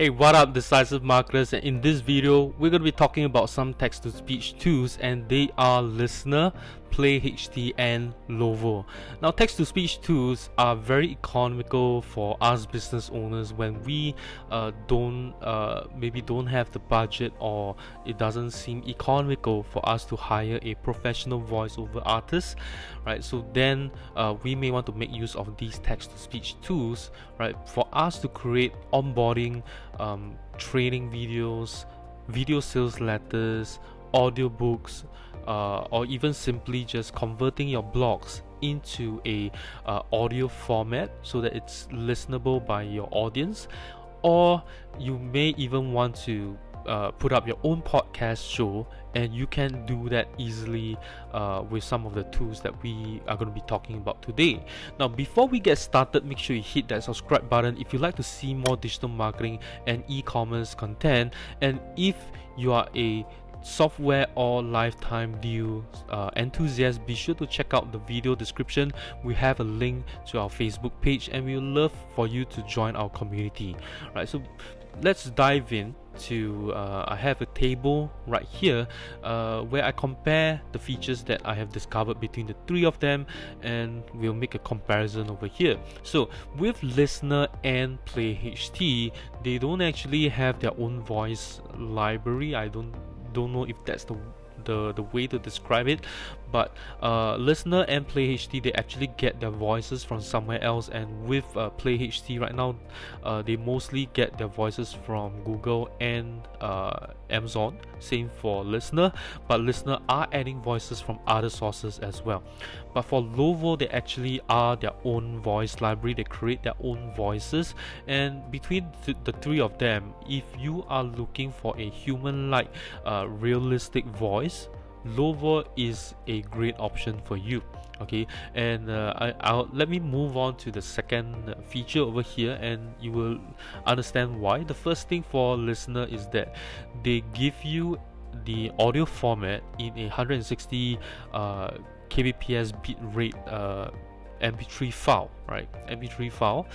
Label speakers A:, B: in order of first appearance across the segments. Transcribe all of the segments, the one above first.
A: Hey, what up decisive marketers? And in this video we're going to be talking about some text-to-speech tools and they are LiSTNR, PlayHT and Lovo. Now text-to-speech tools are very economical for us business owners when we uh, don't uh, maybe don't have the budget or it doesn't seem economical for us to hire a professional voiceover artist right so then uh, we may want to make use of these text-to-speech tools right for us to create onboarding um, training videos video sales letters audiobooks uh, or even simply just converting your blogs into a uh, audio format so that it's listenable by your audience. Or you may even want to uh, put up your own podcast show and you can do that easily uh, with some of the tools that we are going to be talking about today. Now before we get started make sure you hit that subscribe button if you like to see more digital marketing and e-commerce content. And if you are a software or lifetime deal uh, enthusiasts be sure to check out the video description. We have a link to our facebook page and we would love for you to join our community. Right so let's dive in to uh, I have a table right here uh, where I compare the features that I have discovered between the three of them and we'll make a comparison over here. So with LiSTNR and PlayHT they don't actually have their own voice library. I don't don't know if that's the the, the way to describe it but uh, LiSTNR and PlayHT they actually get their voices from somewhere else and with uh, PlayHT right now uh, they mostly get their voices from Google and uh, Amazon same for LiSTNR but LiSTNR are adding voices from other sources as well but for Lovo they actually are their own voice library. They create their own voices. And between th the three of them if you are looking for a human like uh, realistic voice Lovo is a great option for you. Okay? And uh, I, will let me move on to the second feature over here and you will understand why. The first thing for LiSTNR is that they give you the audio format in a 160 uh, kbps bit rate uh, mp3 file right? Mp3 file.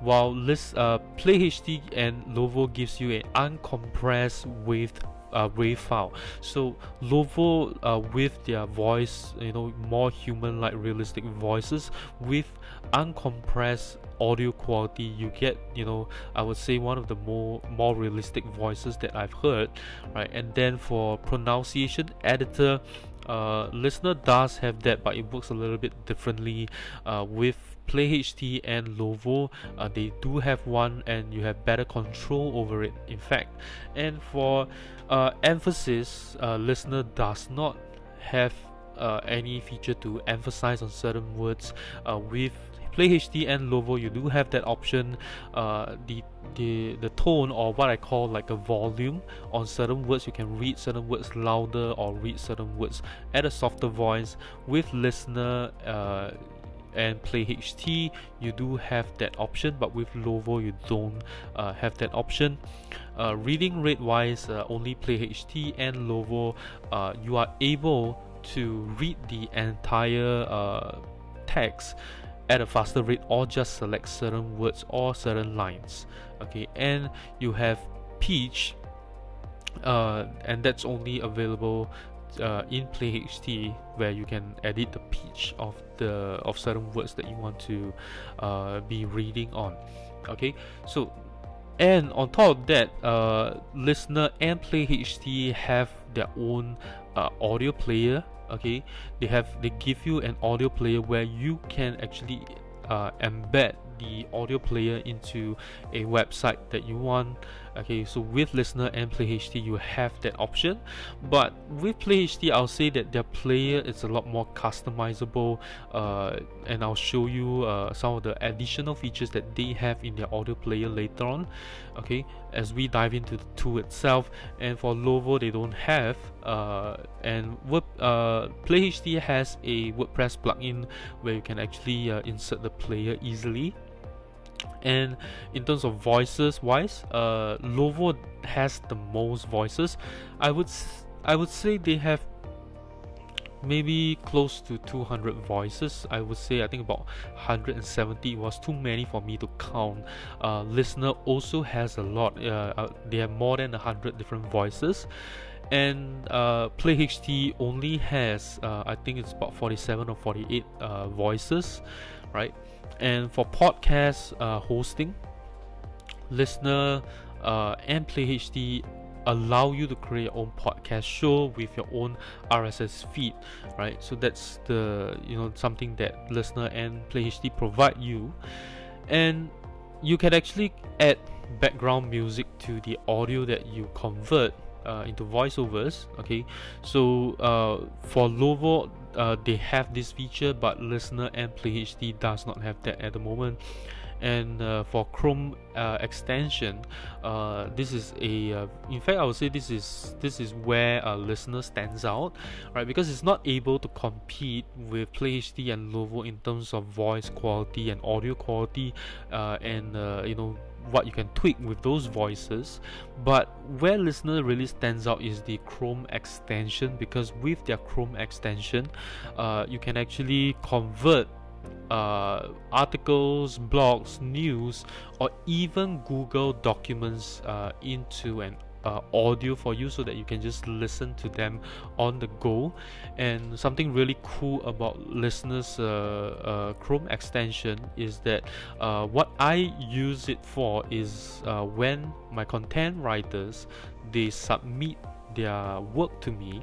A: While list uh, PlayHT and Lovo gives you an uncompressed wave uh, wave file. So Lovo uh, with their voice you know more human like realistic voices with uncompressed audio quality you get you know I would say one of the more more realistic voices that I've heard right? And then for pronunciation editor uh, LiSTNR does have that but it works a little bit differently uh, with PlayHT and Lovo. Uh, they do have one and you have better control over it in fact. And for uh, emphasis uh, LiSTNR does not have uh, any feature to emphasize on certain words uh, with PlayHT and Lovo you do have that option uh, the the the tone or what I call like a volume on certain words. You can read certain words louder or read certain words at a softer voice. With LiSTNR uh, and PlayHT you do have that option but with Lovo you don't uh, have that option. Uh, reading rate wise uh, only PlayHT and Lovo uh, you are able to read the entire uh, text at a faster rate or just select certain words or certain lines. Okay and you have pitch uh, and that's only available uh, in PlayHT where you can edit the pitch of the of certain words that you want to uh, be reading on. Okay so and on top of that uh, LiSTNR and PlayHT have their own uh, audio player okay? They have they give you an audio player where you can actually uh, embed the audio player into a website that you want okay? So with LiSTNR and PlayHT you have that option. But with PlayHT I'll say that their player is a lot more customizable uh, and I'll show you uh, some of the additional features that they have in their audio player later on okay as we dive into the tool itself and for Lovo they don't have uh, and Word, uh, PlayHT has a WordPress plugin where you can actually uh, insert the player easily. And in terms of voices wise uh Lovo has the most voices. I would I would say they have maybe close to 200 voices. I would say I think about 170 was too many for me to count. Uh, LiSTNR also has a lot. Uh, uh, they have more than 100 different voices and uh, PlayHT only has uh, I think it's about 47 or 48 uh, voices right and for podcast uh, hosting LiSTNR uh, and PlayHT allow you to create your own podcast show with your own RSS feed right? So that's the you know something that LiSTNR and PlayHT provide you. And you can actually add background music to the audio that you convert uh, into voiceovers okay? So uh, for Lovo uh, they have this feature but LiSTNR and PlayHT does not have that at the moment and uh, for Chrome uh, extension uh, this is a uh, in fact I would say this is this is where a LiSTNR stands out right? Because it's not able to compete with PlayHT and Lovo in terms of voice quality and audio quality uh, and uh, you know what you can tweak with those voices. But where LiSTNR really stands out is the chrome extension because with their chrome extension uh, you can actually convert uh, articles, blogs, news, or even Google documents uh, into an uh, audio for you so that you can just listen to them on the go. And something really cool about listeners uh, uh, chrome extension is that uh, what i use it for is uh, when my content writers they submit their work to me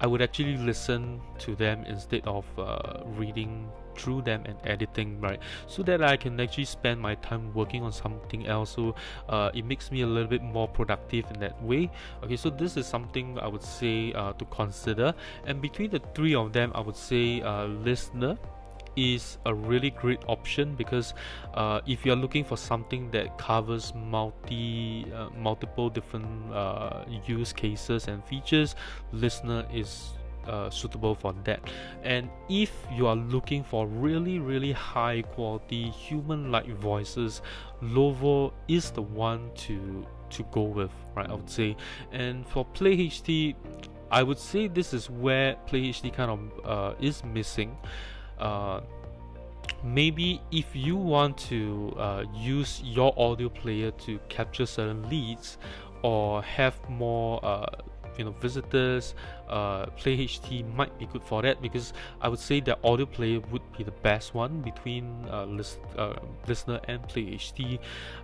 A: i would actually listen to them instead of uh, reading through them and editing right? So that I can actually spend my time working on something else. So uh, it makes me a little bit more productive in that way. Okay so this is something I would say uh, to consider. And between the three of them I would say uh, LiSTNR is a really great option because uh, if you're looking for something that covers multi uh, multiple different uh, use cases and features LiSTNR is uh, suitable for that. And if you are looking for really really high quality human like voices Lovo is the one to to go with right I would say. And for PlayHT I would say this is where PlayHT kind of uh, is missing. Uh, maybe if you want to uh, use your audio player to capture certain leads or have more uh, you know visitors uh, PlayHT might be good for that because I would say that audio player would be the best one between uh, list, uh, LiSTNR and PlayHT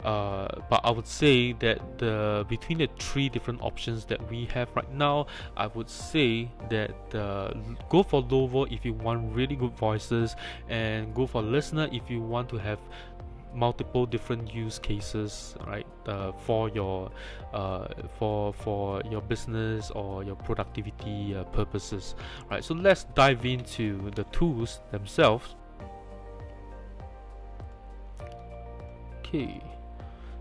A: uh, but I would say that the between the three different options that we have right now I would say that uh, go for Lovo if you want really good voices and go for LiSTNR if you want to have multiple different use cases right uh, for your uh, for for your business or your productivity uh, purposes right? So let's dive into the tools themselves. Okay.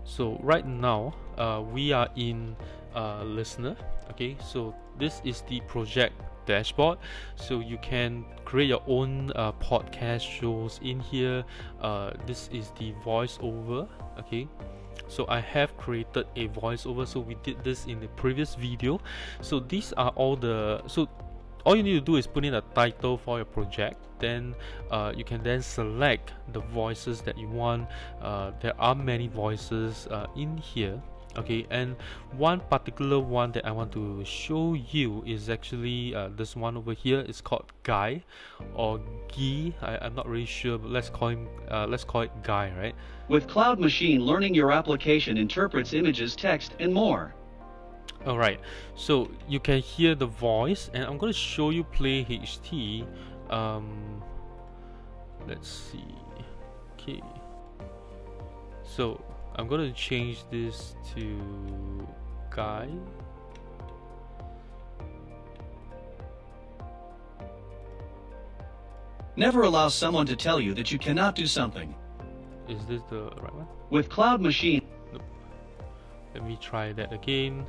A: So right now uh, we are in uh, LiSTNR okay? So this is the project dashboard. So you can create your own uh, podcast shows in here. Uh, this is the voiceover okay? So I have created a voiceover. So we did this in the previous video. So these are all the so all you need to do is put in a title for your project. Then uh, you can then select the voices that you want. Uh, there are many voices uh, in here okay and one particular one that I want to show you is actually uh, this one over here it's called Guy or Guy. I, I'm not really sure but let's call him uh, let's call it Guy right?
B: With Cloud Machine Learning your application interprets images text and more.
A: Alright so you can hear the voice and I'm going to show you PlayHT um, let's see. Okay. So I'm gonna change this to guy.
B: Never allow someone to tell you that you cannot do something.
A: is this the right one?
B: With Cloud Machine,
A: let me try that again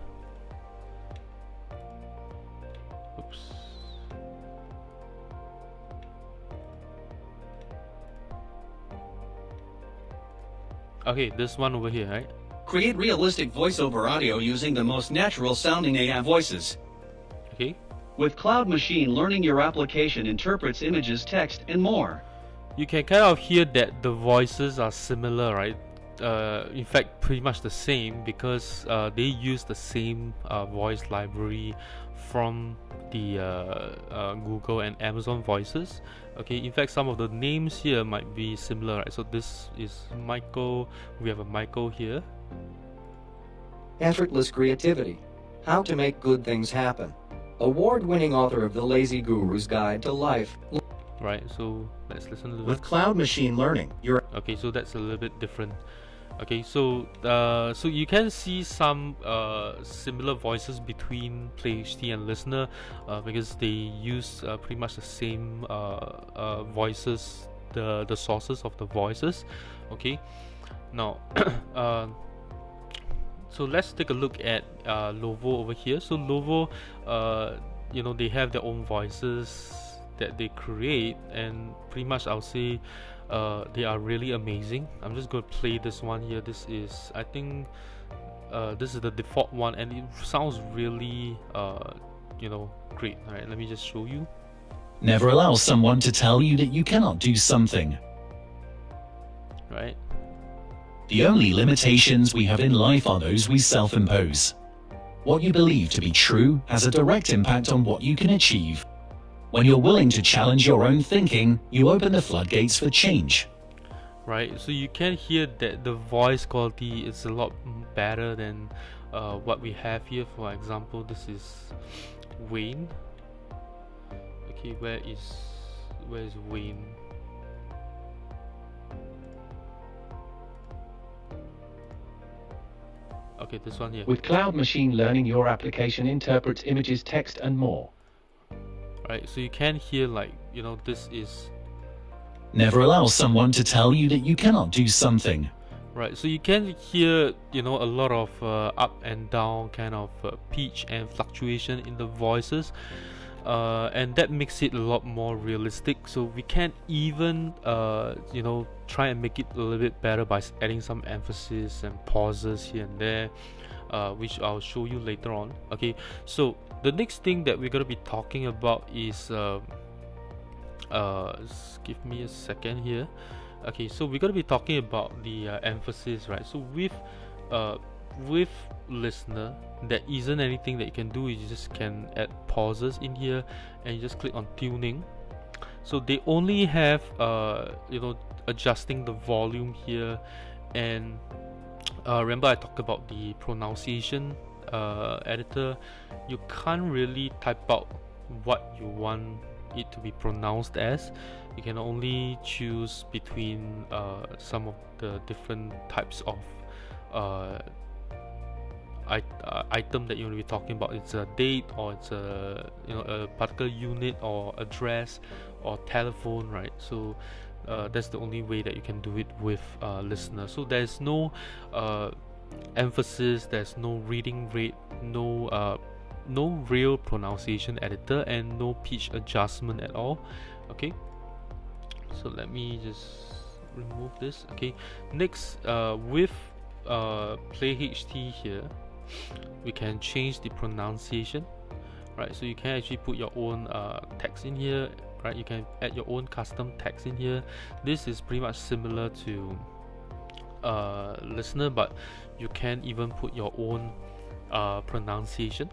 A: okay this one over here right
B: create realistic voiceover audio using the most natural sounding AI voices.
A: okay
B: With Cloud Machine Learning, your application interprets images, text, and more.
A: You can kind of hear that the voices are similar, right? Uh, in fact, pretty much the same because uh, they use the same uh, voice library from the uh, uh, Google and Amazon voices. Okay, in fact, some of the names here might be similar, right? So this is Michael. We have a Michael here.
C: Effortless creativity. How to make good things happen award-winning author of The Lazy Guru's Guide to Life.
A: Right, so let's listen to
D: With Cloud Machine Learning, you're
A: okay. So that's a little bit different. Okay, so uh, so you can see some uh, similar voices between PlayHT and LiSTNR uh, because they use uh, pretty much the same uh, uh, voices, the the sources of the voices. Okay, now. so let's take a look at Lovo over here. So Lovo, you know, they have their own voices that they create, and pretty much I'll say uh, they are really amazing. I'm just going to play this one here. This is, I think, uh, this is the default one, and it sounds really, uh, you know, great. All right, let me just show you.
E: Never allow someone to tell you that you cannot do something.
A: Right.
E: The only limitations we have in life are those we self-impose. What you believe to be true has a direct impact on what you can achieve. When you're willing to challenge your own thinking, you open the floodgates for change.
A: Right, so you can hear that the voice quality is a lot better than uh, what we have here. For example, this is Wayne. Okay, where is where is Wayne? Okay, this one here.
D: with Cloud Machine Learning, your application interprets images, text, and more.
A: Right, so you can hear like you know this is
E: Never allow someone to tell you that you cannot do something.
A: right. So you can hear you know a lot of uh, up and down kind of uh, pitch and fluctuation in the voices. Uh, and that makes it a lot more realistic. So we can even, uh, you know, try and make it a little bit better by adding some emphasis and pauses here and there, uh, which I'll show you later on. Okay, so the next thing that we're gonna be talking about is, uh, uh, give me a second here. Okay, so we're gonna be talking about the uh, emphasis, right? So with, uh, with LiSTNR there isn't anything that you can do you just can add pauses in here and you just click on tuning so they only have uh you know adjusting the volume here and uh, remember I talked about the pronunciation uh, editor you can't really type out what you want it to be pronounced as. You can only choose between uh, some of the different types of uh, I, uh, item that you will be talking about. It's a date or it's a you know a particular unit or address or telephone right? So uh, that's the only way that you can do it with uh, LiSTNR so there's no uh, emphasis there's no reading rate no uh, no real pronunciation editor and no pitch adjustment at all. Okay? So let me just remove this. Okay. Next uh, with uh, play HT here we can change the pronunciation. Right? So you can actually put your own uh, text in here right? You can add your own custom text in here. This is pretty much similar to uh, LiSTNR but you can even put your own uh, pronunciation.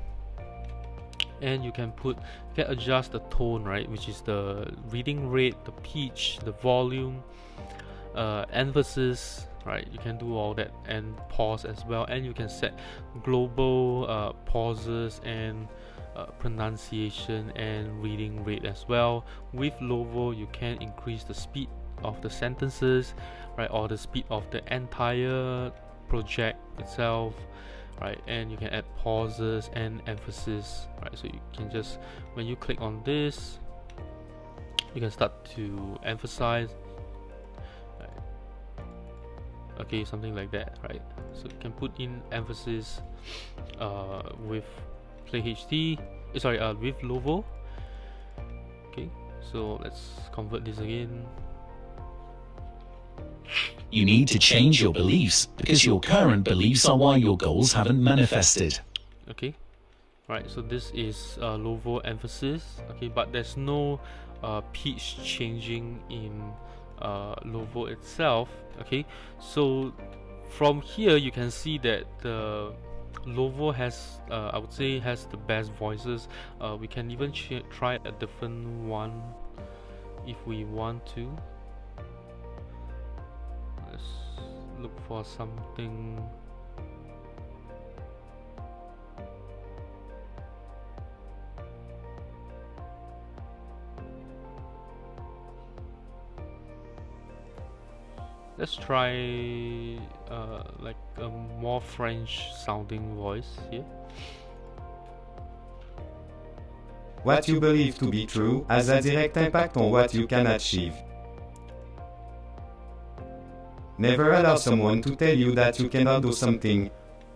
A: And you can put can adjust the tone right? Which is the reading rate the pitch the volume uh, emphasis right? You can do all that and pause as well. And you can set global uh, pauses and uh, pronunciation and reading rate as well. With Lovo you can increase the speed of the sentences right or the speed of the entire project itself right and you can add pauses and emphasis right. So you can just when you click on this you can start to emphasize okay something like that right. So you can put in emphasis uh, with play HT eh, sorry uh, with Lovo. Okay so let's convert this again.
E: You need to change your beliefs because your current beliefs are why your goals haven't manifested.
A: okay right so this is uh, Lovo emphasis. Okay but there's no uh, pitch changing in uh, Lovo itself. Okay so from here you can see that the Lovo has uh, I would say has the best voices. Uh, we can even try a different one if we want to. Let's look for something. Let's try uh, like a more French sounding voice here.
F: What you believe to be true has a direct impact on what you can achieve. Never allow someone to tell you that you cannot do something.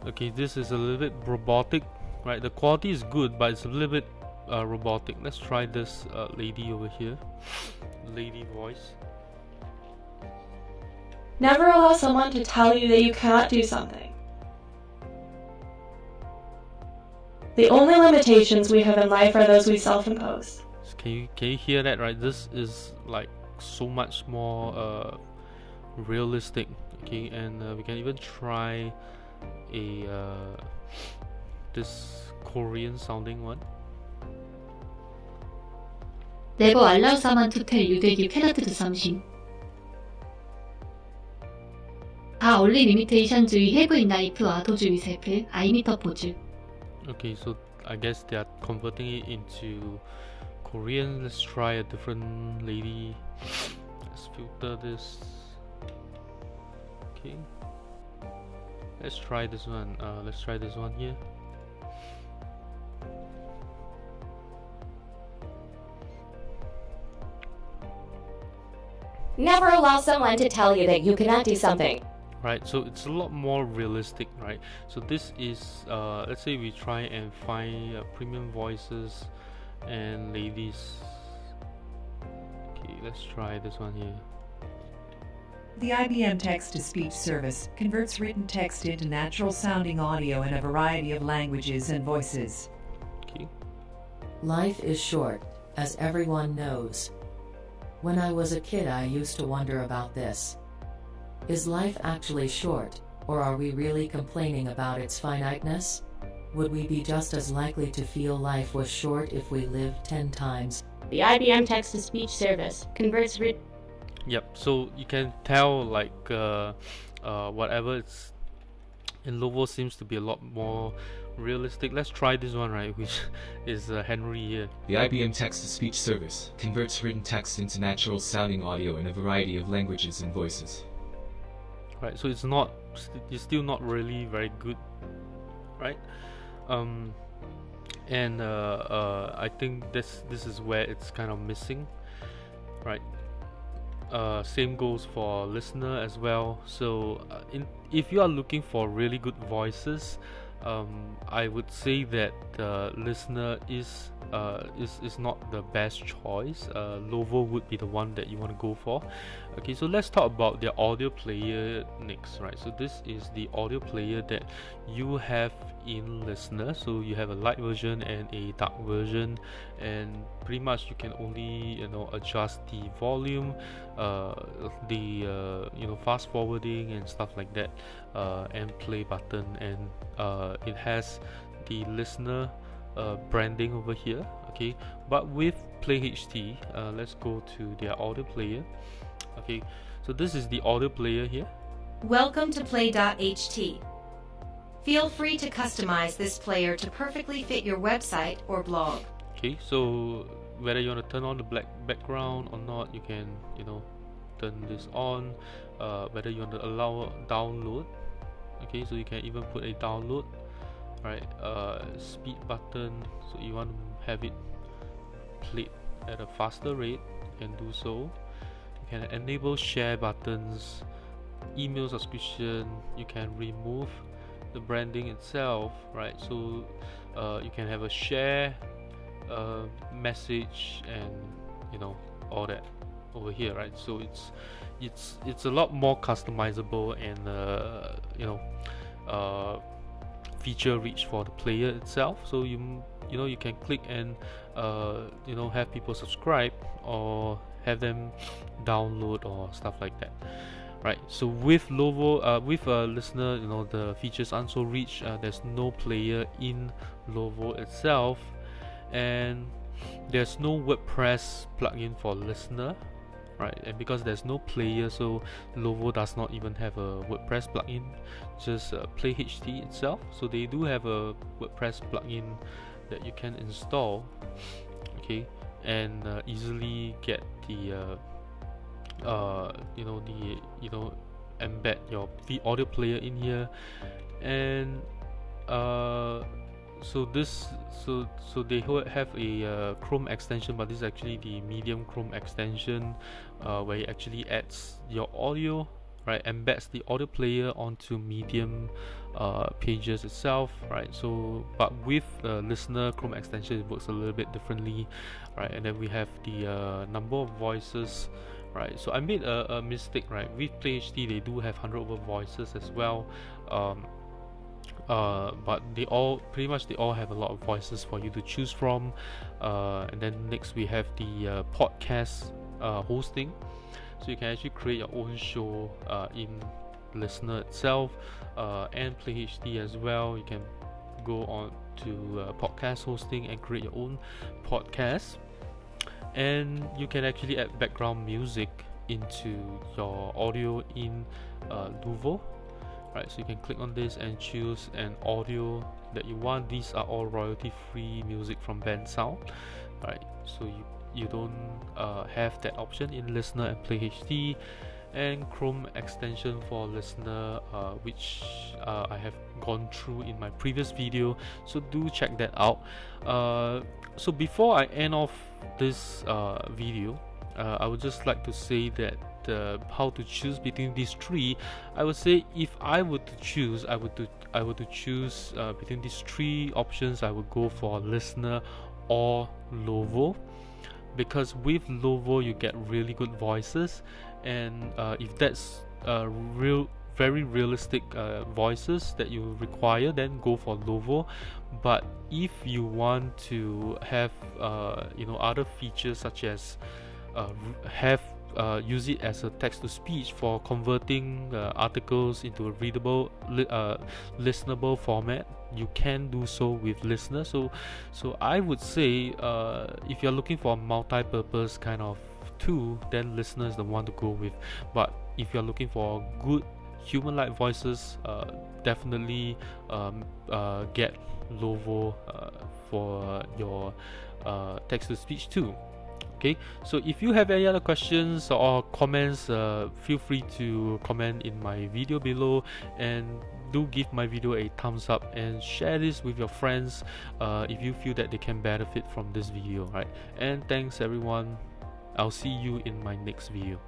A: Okay, this is a little bit robotic, right? The quality is good, but it's a little bit uh, robotic. Let's try this uh, lady over here. Lady voice.
G: Never allow someone to tell you that you cannot do something. The only limitations we have in life are those we self-impose.
A: Can you can you hear that right? This is like so much more uh, realistic. Okay, and uh, we can even try a uh, this Korean sounding one.
H: Never allow someone to tell you that you cannot do something. 다 only limitation주의 해부인 나이프와 도주의 셀프 아이미터 포즈.
A: Okay, so I guess they are converting it into Korean. Let's try a different lady. Let's filter this. Okay. Let's try this one. Uh, let's try this one here.
I: Never allow someone to tell you that you cannot do something
A: right so it's a lot more realistic right so this is uh, let's say we try and find uh, premium voices and ladies okay let's try this one here
J: the IBM text-to-speech service converts written text into natural sounding audio in a variety of languages and voices.
A: Okay.
K: Life is short, as everyone knows. When I was a kid I used to wonder about this. Is life actually short, or are we really complaining about its finiteness? Would we be just as likely to feel life was short if we lived 10 times?
I: The IBM text to speech service converts written.
A: Yep, so you can tell like uh, uh, whatever it's in Lovo seems to be a lot more realistic. Let's try this one, right? Which is uh, Henry here.
L: The IBM text to speech service converts written text into natural sounding audio in a variety of languages and voices
A: right? So it's not it's still not really very good right? Um and uh, uh, I think this this is where it's kind of missing right? Uh, same goes for LiSTNR as well. So uh, in if you are looking for really good voices um, I would say that the LiSTNR is uh, is, is not the best choice. Uh, Lovo would be the one that you want to go for. Okay, so let's talk about the audio player next, right? So this is the audio player that you have in LiSTNR. So you have a light version and a dark version, and pretty much you can only you know adjust the volume, uh, the uh, you know fast forwarding and stuff like that, and play button, and uh, it has the LiSTNR uh, branding over here okay? But with play ht uh, let's go to their audio player okay? So this is the audio player here.
M: Welcome to play.ht feel free to customize this player to perfectly fit your website or blog.
A: Okay so whether you want to turn on the black background or not you can you know turn this on uh, whether you want to allow download okay so you can even put a download right uh, speed button so you want to have it played at a faster rate you can do so. You can enable share buttons email subscription you can remove the branding itself right so uh, you can have a share uh, message and you know all that over here right? So it's it's it's a lot more customizable and uh, you know uh, feature reach for the player itself. So you you know you can click and uh, you know have people subscribe or have them download or stuff like that right? So with Lovo uh, with a LiSTNR you know the features aren't so rich uh, there's no player in Lovo itself and there's no WordPress plugin for LiSTNR right? And because there's no player so Lovo does not even have a WordPress plugin just uh, Play HT itself. So they do have a WordPress plugin that you can install okay and uh, easily get the uh, uh, you know the you know embed your the audio player in here. And uh, so this so so they have a uh, Chrome extension but this is actually the medium Chrome extension uh, where it actually adds your audio right embeds the audio player onto medium uh, pages itself right? So but with the LiSTNR chrome extension it works a little bit differently right? And then we have the uh, number of voices right? So I made a, a mistake right? With PlayHT they do have 100 over voices as well. Um, uh, but they all pretty much they all have a lot of voices for you to choose from. Uh, and then next we have the uh, podcast uh, hosting. So you can actually create your own show uh, in LiSTNR itself uh, and play HT as well. You can go on to podcast hosting and create your own podcast. And you can actually add background music into your audio in uh, Lovo right so you can click on this and choose an audio that you want. These are all royalty free music from Bensound right? So you you don't uh, have that option in LiSTNR and play HT and Chrome extension for LiSTNR uh, which uh, I have gone through in my previous video. So do check that out. Uh, so before I end off this uh, video uh, I would just like to say that uh, how to choose between these three I would say if I were to choose I would to I would to choose between these three options I would go for LiSTNR or Lovo. Because with Lovo you get really good voices. And uh, if that's uh, real very realistic uh, voices that you require then go for Lovo. But if you want to have uh, you know other features such as uh, have uh, use it as a text to speech for converting uh, articles into a readable li- uh, listenable format. You can do so with LiSTNR. So so i would say uh, if you're looking for a multi-purpose kind of tool then LiSTNR is the one to go with. But if you're looking for good human-like voices uh, definitely um, uh, get lovo for your text-to-speech too okay? So if you have any other questions or comments uh, feel free to comment in my video below and do give my video a thumbs up and share this with your friends uh, if you feel that they can benefit from this video right? And thanks everyone. I'll see you in my next video